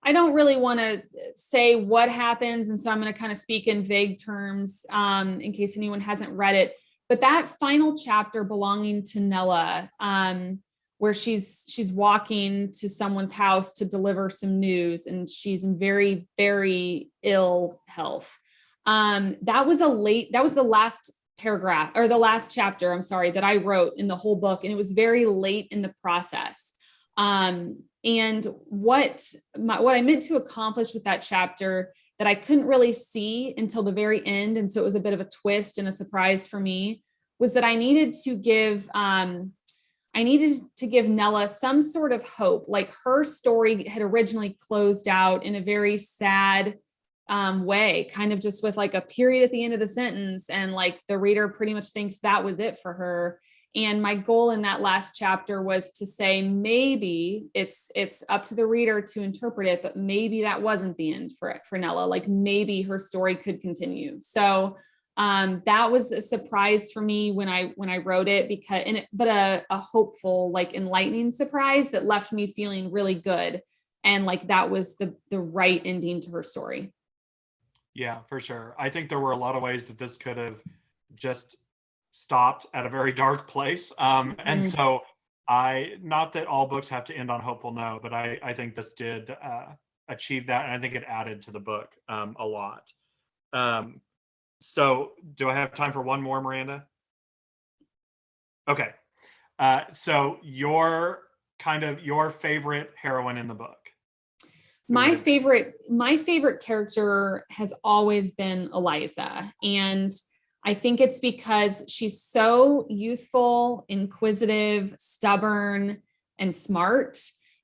I don't really want to say what happens. And so I'm going to kind of speak in vague terms um, in case anyone hasn't read it. But that final chapter belonging to Nella, um, where she's she's walking to someone's house to deliver some news and she's in very, very ill health. Um, that was a late, that was the last paragraph or the last chapter, I'm sorry, that I wrote in the whole book. And it was very late in the process. Um, and what my, what I meant to accomplish with that chapter that I couldn't really see until the very end, and so it was a bit of a twist and a surprise for me, was that I needed to give um, I needed to give Nella some sort of hope. Like her story had originally closed out in a very sad um, way, kind of just with like a period at the end of the sentence, and like the reader pretty much thinks that was it for her. And my goal in that last chapter was to say maybe it's it's up to the reader to interpret it, but maybe that wasn't the end for for Nella. Like maybe her story could continue. So um, that was a surprise for me when I when I wrote it because and it, but a, a hopeful like enlightening surprise that left me feeling really good and like that was the the right ending to her story. Yeah, for sure. I think there were a lot of ways that this could have just stopped at a very dark place. Um, and Mhm. so I, not that all books have to end on hopeful no, but I, I think this did uh, achieve that. And I think it added to the book um, a lot. Um, so do I have time for one more, Miranda? Okay. Uh, so your kind of your favorite heroine in the book. My favorite, my favorite character has always been Eliza. And I think it's because she's so youthful, inquisitive, stubborn, and smart.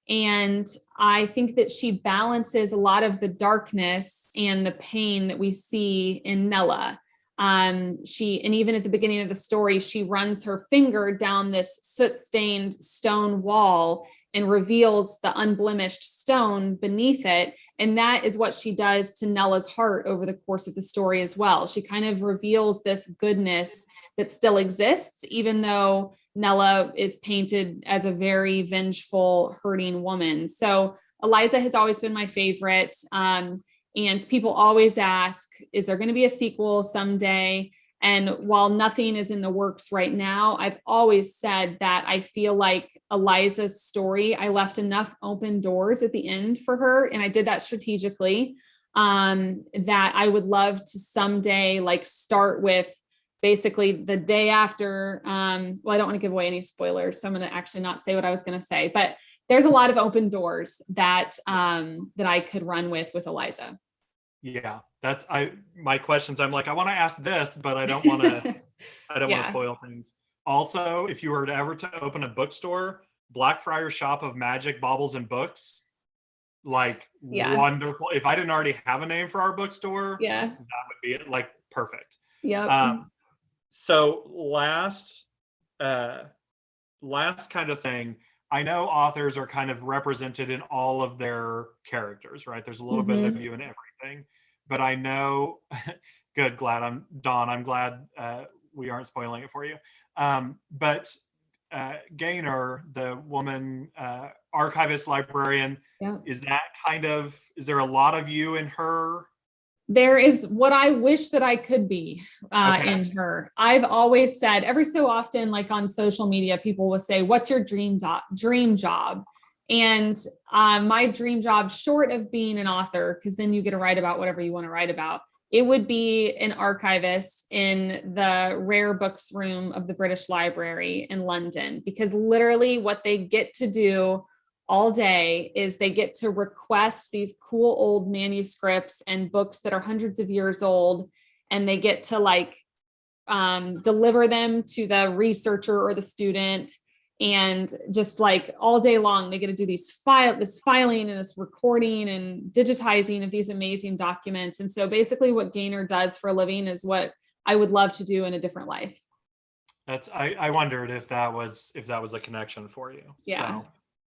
And I think that she balances a lot of the darkness and the pain that we see in Nella. Um, she, and even at the beginning of the story, she runs her finger down this soot stained stone wall and reveals the unblemished stone beneath it. And that is what she does to Nella's heart over the course of the story as well. She kind of reveals this goodness that still exists, even though Nella is painted as a very vengeful, hurting woman. So Eliza has always been my favorite. Um, and people always ask, is there going to be a sequel someday? And while nothing is in the works right now, I've always said that I feel like Eliza's story, I left enough open doors at the end for her. And I did that strategically, um, that I would love to someday like start with basically the day after, um, well, I don't want to give away any spoilers, so I'm going to actually not say what I was going to say, but there's a lot of open doors that, um, that I could run with, with Eliza. Yeah, that's I my questions. I'm like, I want to ask this, but I don't want to I don't want to spoil things. Also, if you were to ever to open a bookstore, Blackfriar Shop of Magic, Baubles and Books, like Yeah. wonderful. If I didn't already have a name for our bookstore, yeah. that would be it. Like perfect. yeah Um, so last, uh, last kind of thing, I know authors are kind of represented in all of their characters, right? There's a little bit of you in everything, but I know, good, glad I'm, Don. I'm glad uh, we aren't spoiling it for you. Um, but uh, Gaynor, the woman uh, archivist librarian, Yeah. is that kind of, is there a lot of you in her? There is what I wish that I could be uh, Okay. in her. I've always said every so often, like on social media, people will say, "What's your dream job?" Dream job, and um, my dream job, short of being an author, because then you get to write about whatever you want to write about, it would be an archivist in the rare books room of the British Library in London, because literally what they get to do all day is they get to request these cool old manuscripts and books that are hundreds of years old and they get to like um, deliver them to the researcher or the student and just like all day long they get to do these file this filing and this recording and digitizing of these amazing documents and so basically what Gaynor does for a living is what i would love to do in a different life That's, I, I wondered if that was, if that was a connection for you. Yeah. So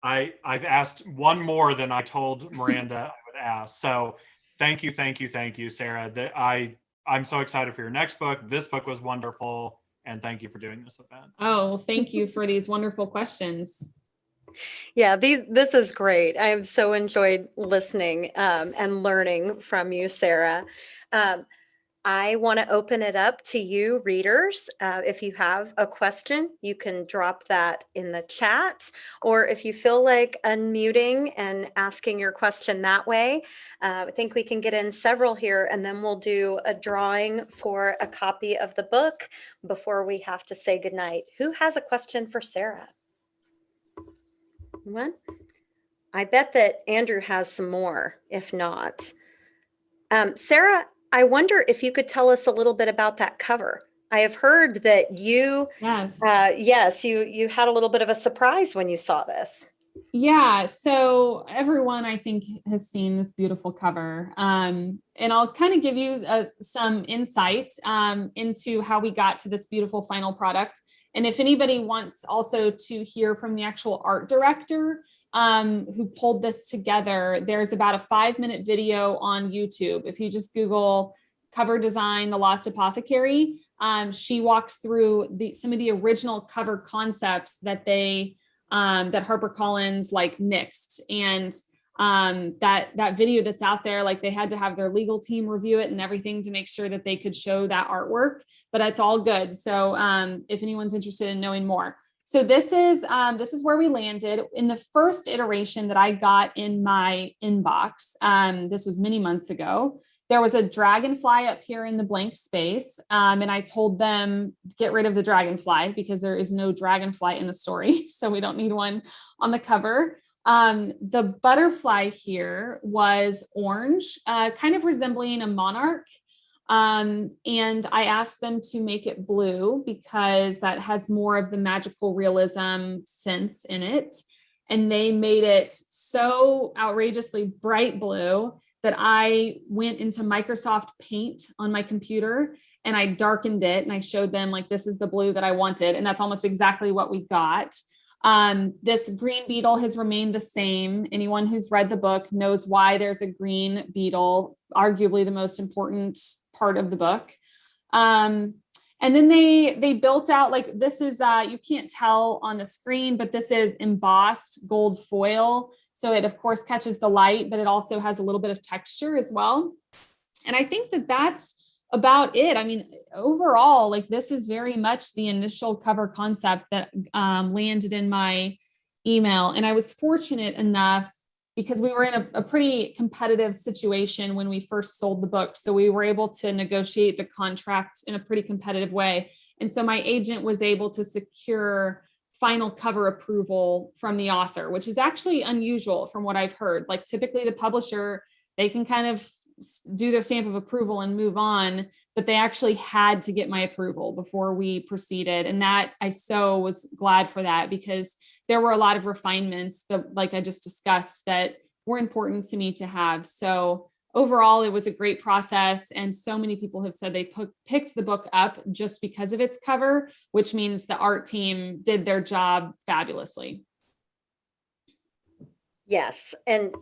I, I've asked one more than I told Miranda I would ask. So thank you, thank you, thank you, Sarah. That I, I'm so excited for your next book. This book was wonderful. And thank you for doing this event. oh thank you for these wonderful questions Yeah, these this is great. I've so enjoyed listening um, and learning from you, Sarah. Um, I want to open it up to you, readers. Uh, if you have a question, you can drop that in the chat, or if you feel like unmuting and asking your question that way, uh, I think we can get in several here, and then we'll do a drawing for a copy of the book before we have to say goodnight. Who has a question for Sarah? One. I bet that Andrew has some more, if not. Um, Sarah, I wonder if you could tell us a little bit about that cover. I have heard that you, yes uh, yes, you you had a little bit of a surprise when you saw this. Yeah, so everyone I think has seen this beautiful cover. Um, and I'll kind of give you uh, some insight um, into how we got to this beautiful final product. And if anybody wants also to hear from the actual art director um, who pulled this together, there's about a five minute video on YouTube. If you just Google cover design, The Lost Apothecary, um, she walks through the, some of the original cover concepts that they um, that HarperCollins like nixed and um, that that video that's out there, like they had to have their legal team review it and everything to make sure that they could show that artwork, but it's all good. So um, if anyone's interested in knowing more. So this is um, this is where we landed in the first iteration that I got in my inbox. Um, this was many months ago. There was a dragonfly up here in the blank space, um, and I told them get rid of the dragonfly because there is no dragonfly in the story, so we don't need one on the cover. Um, the butterfly here was orange, uh, kind of resembling a monarch. Um, and I asked them to make it blue because that has more of the magical realism sense in it. And they made it so outrageously bright blue that I went into Microsoft Paint on my computer and I darkened it and I showed them like, this is the blue that I wanted. And that's almost exactly what we got. Um, this green beetle has remained the same. Anyone who's read the book knows why there's a green beetle, arguably the most important part of the book. Um, and then they they built out like this is uh, you can't tell on the screen, but this is embossed gold foil. So it of course catches the light, but it also has a little bit of texture as well. And I think that that's about it. I mean, overall, like this is very much the initial cover concept that um, landed in my email. And I was fortunate enough because we were in a, a, pretty competitive situation when we first sold the book. So we were able to negotiate the contract in a pretty competitive way. And so my agent was able to secure final cover approval from the author, which is actually unusual from what I've heard. Like typically the publisher, they can kind of do their stamp of approval and move on, but they actually had to get my approval before we proceeded. And that I so was glad for that because there were a lot of refinements that, like I just discussed, that were important to me to have. So overall, it was a great process. And so many people have said they picked the book up just because of its cover, which means the art team did their job fabulously. Yes, and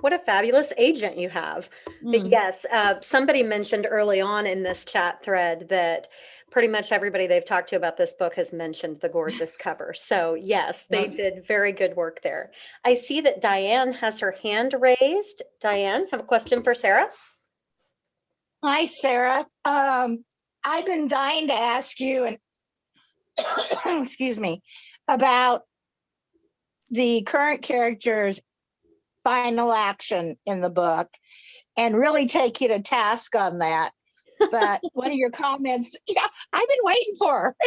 what a fabulous agent you have. But Mm. yes, uh, somebody mentioned early on in this chat thread that pretty much everybody they've talked to about this book has mentioned the gorgeous cover. So yes, they Yep. did very good work there. I see that Diane has her hand raised. Diane, have a question for Sarah? Hi, Sarah. Um, I've been dying to ask you and excuse me, about the current character's final action in the book and really take you to task on that. But one of your comments, yeah, I've been waiting for.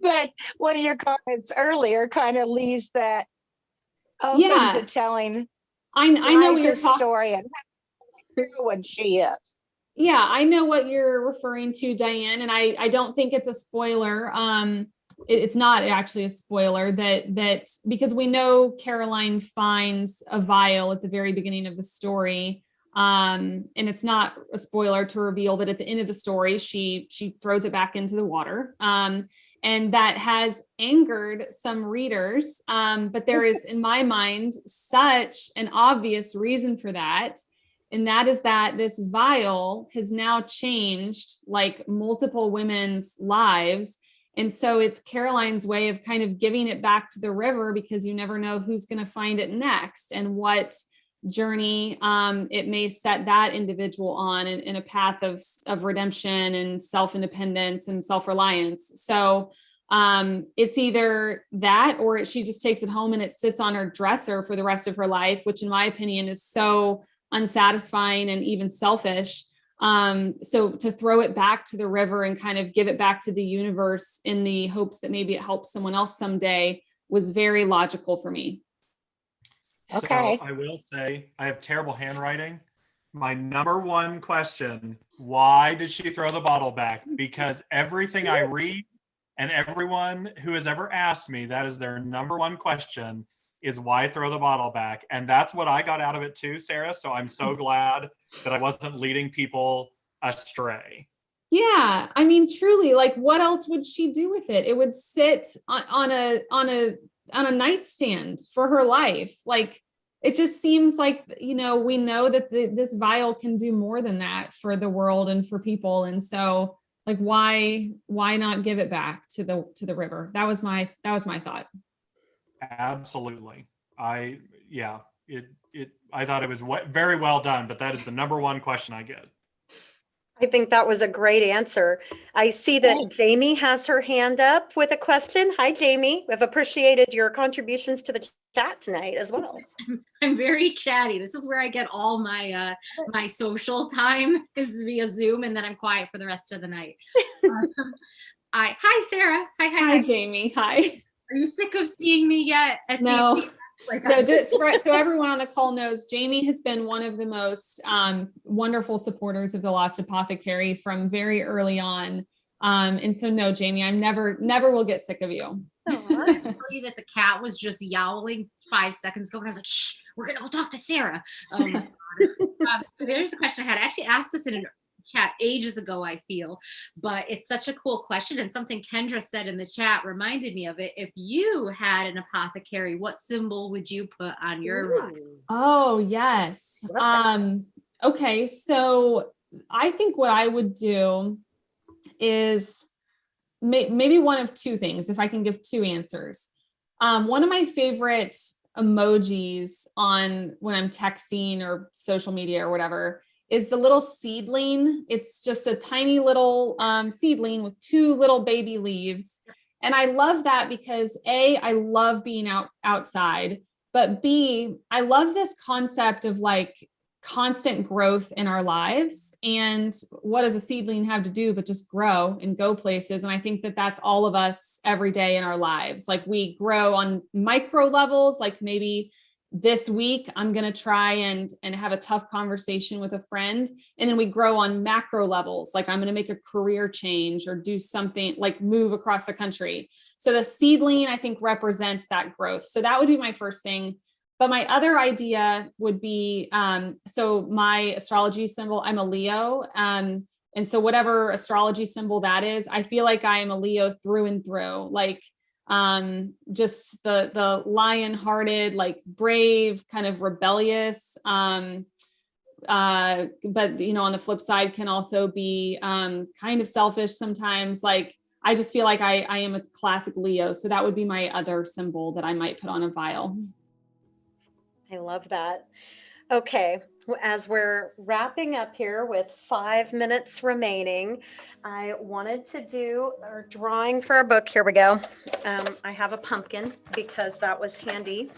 But one of your comments earlier kind of leaves that open Yeah. to telling I, I know what you're Liza's talking. story and how when she is. Yeah, I know what you're referring to, Diane, and I, I don't think it's a spoiler. Um, it- it's not actually a spoiler that, that, because we know Caroline finds a vial at the very beginning of the story. Um, and it's not a spoiler to reveal that at the end of the story, she, she throws it back into the water. Um, and that has angered some readers. Um, but there is, in my mind, such an obvious reason for that and that is that this vial has now changed like multiple women's lives and so it's caroline's way of kind of giving it back to the river because you never know who's going to find it next and what journey um, it may set that individual on in, in a path of, of redemption and self-independence and self-reliance so um, it's either that or she just takes it home and it sits on her dresser for the rest of her life which in my opinion is so unsatisfying and even selfish. Um, so to throw it back to the river and kind of give it back to the universe in the hopes that maybe it helps someone else someday was very logical for me. Okay. So I will say I have terrible handwriting. My number one question, why did she throw the bottle back? Because everything I read and everyone who has ever asked me, that is their number one question is why throw the bottle back? And that's what I got out of it too, Sarah. So I'm so hmm. glad that I wasn't leading people astray. Yeah, I mean, truly, like, what else would she do with it? It would sit on, on a on a on a nightstand for her life. Like, it just seems like you know we know that the, this vial can do more than that for the world and for people, and so like, why why not give it back to the to the river? That was my that was my thought. Absolutely. I, yeah, it, it, I thought it was we- very well done, but that is the number one question I get. I think that was a great answer. I see that Thanks. Jamie has her hand up with a question. Hi, Jamie. We've appreciated your contributions to the chat tonight as well. I'm very chatty. This is where I get all my uh my social time is via Zoom, and then I'm quiet for the rest of the night. Um, I hi Sarah. Hi hi. Hi, hi. Jamie. Hi. Are you sick of seeing me yet? At No. The, like, No, just for, so everyone on the call knows, Jamie has been one of the most um, wonderful supporters of the Lost Apothecary from very early on. Um, and so, no, Jamie, I'm never, never will get sick of you. I tell you that the cat was just yowling five seconds ago, and I was like, "Shh, we're gonna go talk to Sarah." Oh my God. um, there's a question I had. I actually asked this in a chat ages ago. I feel, but it's such a cool question, and something Kendra said in the chat reminded me of it. If you had an apothecary, what symbol would you put on your rock? Oh, yes. Um, okay, so I think what I would do is may, maybe one of two things, if I can give two answers. Um, one of my favorite emojis on when I'm texting or social media or whatever is the little seedling. It's just a tiny little um, seedling with two little baby leaves. And I love that because A, I love being out outside but b i love this concept of like constant growth in our lives and what does a seedling have to do but just grow and go places and i think that that's all of us every day in our lives like we grow on micro levels like maybe this week i'm going to try and and have a tough conversation with a friend and then we grow on macro levels like i'm going to make a career change or do something like move across the country so the seedling, I think, represents that growth. So that would be my first thing. but my other idea would be, um, so my astrology symbol, I'm a Leo. Um, and so whatever astrology symbol that is, I feel like I am a Leo through and through, like um, just the the lion-hearted, like brave, kind of rebellious. Um, uh, but you know, on the flip side, can also be um, kind of selfish sometimes. Like I just feel like I I am a classic Leo, so that would be my other symbol that I might put on a vial. I love that. Okay, as we're wrapping up here with five minutes remaining, I wanted to do our drawing for our book. Here we go. Um, I have a pumpkin because that was handy.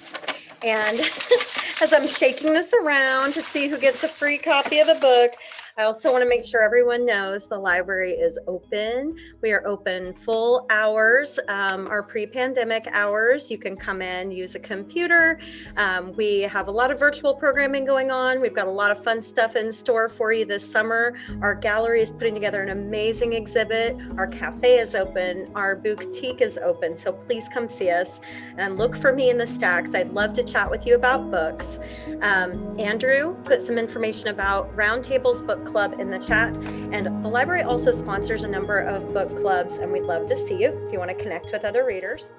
And as I'm shaking this around to see who gets a free copy of the book, I also want to make sure everyone knows the library is open. We are open full hours, um, our pre-pandemic hours. You can come in, use a computer. Um, we have a lot of virtual programming going on. We've got a lot of fun stuff in store for you this summer. Our gallery is putting together an amazing exhibit. Our cafe is open. Our boutique is open. So please come see us and look for me in the stacks. I'd love to chat with you about books. Um, Andrew put some information about Roundtables Book Club in the chat. And the library also sponsors a number of book clubs, and we'd love to see you if you want to connect with other readers.